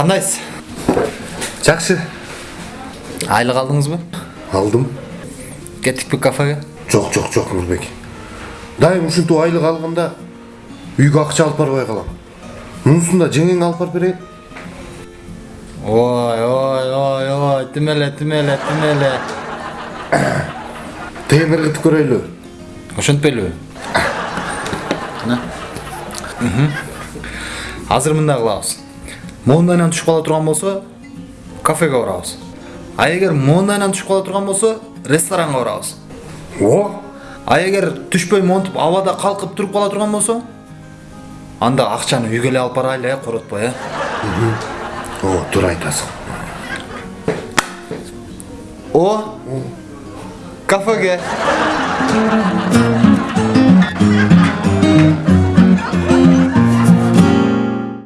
кандайсыз жакшы айлык алдыңызбы алдым. Кеттикпи кафеге? Жок жок жок нурбек дайым ушинтип айлык алганда үйгө акча алып барбай калам мунусун да жеңең алып барып берейин ой ой ой ой тим эле тим эле тим эле тегин ыргытып көрөйлү ошентпейлиби азыр мындай кылабыз моундайынан түшүп кала турган болсо кафеге барабыз а эгер моундайынан түшүп кала турган болсо ресторанга барабыз о а эгер түшпөй монтип абада калкып туруп кала турган болсо анда акчаны үйгө эле алып барайлы э коротпой э о туура айтасың о кафеге